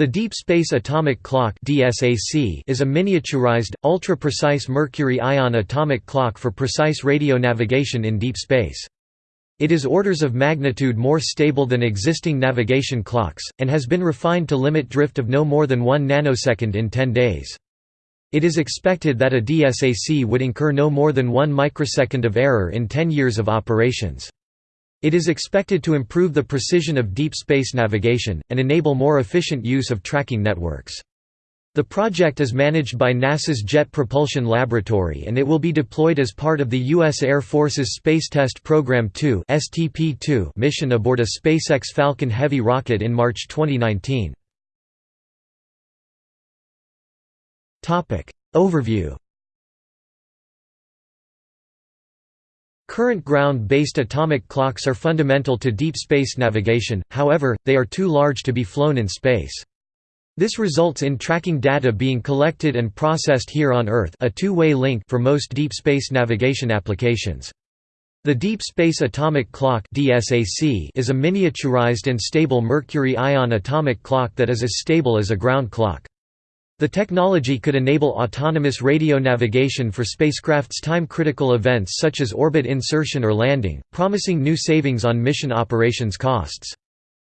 The Deep Space Atomic Clock is a miniaturized, ultra-precise mercury-ion atomic clock for precise radio navigation in deep space. It is orders of magnitude more stable than existing navigation clocks, and has been refined to limit drift of no more than 1 nanosecond in 10 days. It is expected that a DSAC would incur no more than 1 microsecond of error in 10 years of operations. It is expected to improve the precision of deep space navigation, and enable more efficient use of tracking networks. The project is managed by NASA's Jet Propulsion Laboratory and it will be deployed as part of the U.S. Air Force's Space Test Program 2 mission aboard a SpaceX Falcon Heavy rocket in March 2019. Overview Current ground-based atomic clocks are fundamental to deep space navigation, however, they are too large to be flown in space. This results in tracking data being collected and processed here on Earth a two-way link for most deep space navigation applications. The Deep Space Atomic Clock is a miniaturized and stable mercury-ion atomic clock that is as stable as a ground clock. The technology could enable autonomous radio navigation for spacecraft's time-critical events such as orbit insertion or landing, promising new savings on mission operations costs.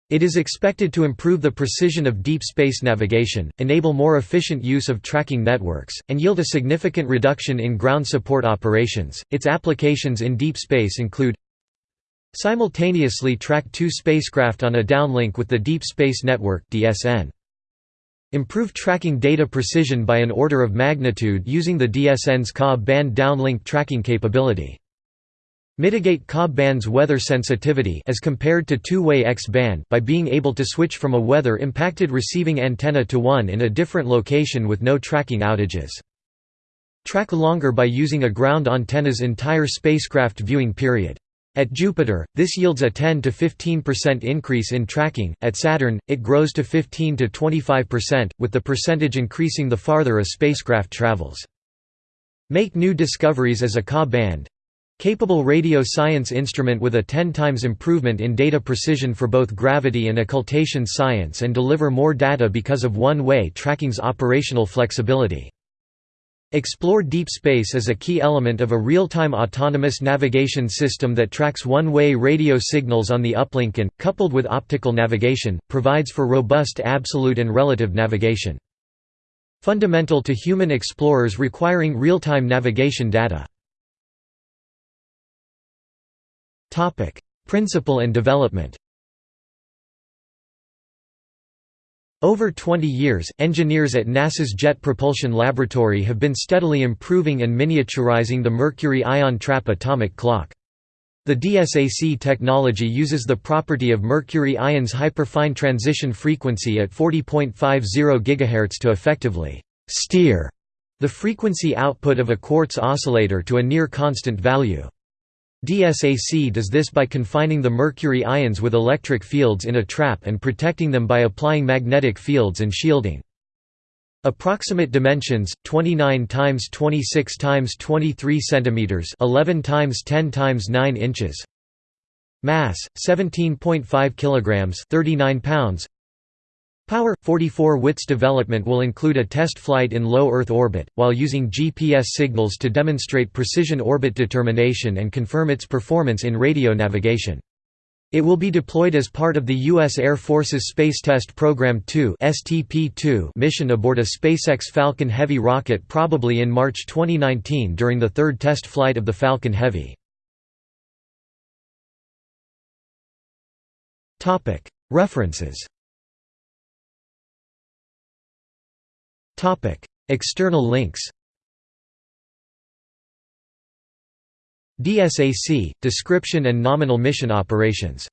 It is expected to improve the precision of deep space navigation, enable more efficient use of tracking networks, and yield a significant reduction in ground support operations. Its applications in deep space include simultaneously track two spacecraft on a downlink with the Deep Space Network (DSN). Improve tracking data precision by an order of magnitude using the DSN's Ka band downlink tracking capability. Mitigate Ka band's weather sensitivity as compared to two-way X-band by being able to switch from a weather-impacted receiving antenna to one in a different location with no tracking outages. Track longer by using a ground antenna's entire spacecraft viewing period. At Jupiter, this yields a 10 to 15% increase in tracking. At Saturn, it grows to 15 to 25%, with the percentage increasing the farther a spacecraft travels. Make new discoveries as a Ka band capable radio science instrument with a 10 times improvement in data precision for both gravity and occultation science and deliver more data because of one-way tracking's operational flexibility. Explore deep space as a key element of a real-time autonomous navigation system that tracks one-way radio signals on the uplink and, coupled with optical navigation, provides for robust absolute and relative navigation. Fundamental to human explorers requiring real-time navigation data. Principle and development Over 20 years, engineers at NASA's Jet Propulsion Laboratory have been steadily improving and miniaturizing the mercury ion trap atomic clock. The DSAC technology uses the property of mercury ion's hyperfine transition frequency at 40.50 GHz to effectively «steer» the frequency output of a quartz oscillator to a near constant value. DSAC does this by confining the mercury ions with electric fields in a trap and protecting them by applying magnetic fields and shielding. Approximate dimensions 29 times 26 times 23 centimeters 11 times 10 times 9 inches Mass 17.5 kilograms 39 pounds Power 44 WITS development will include a test flight in low Earth orbit, while using GPS signals to demonstrate precision orbit determination and confirm its performance in radio navigation. It will be deployed as part of the U.S. Air Force's Space Test Program 2 mission aboard a SpaceX Falcon Heavy rocket probably in March 2019 during the third test flight of the Falcon Heavy. References External links DSAC – Description and nominal mission operations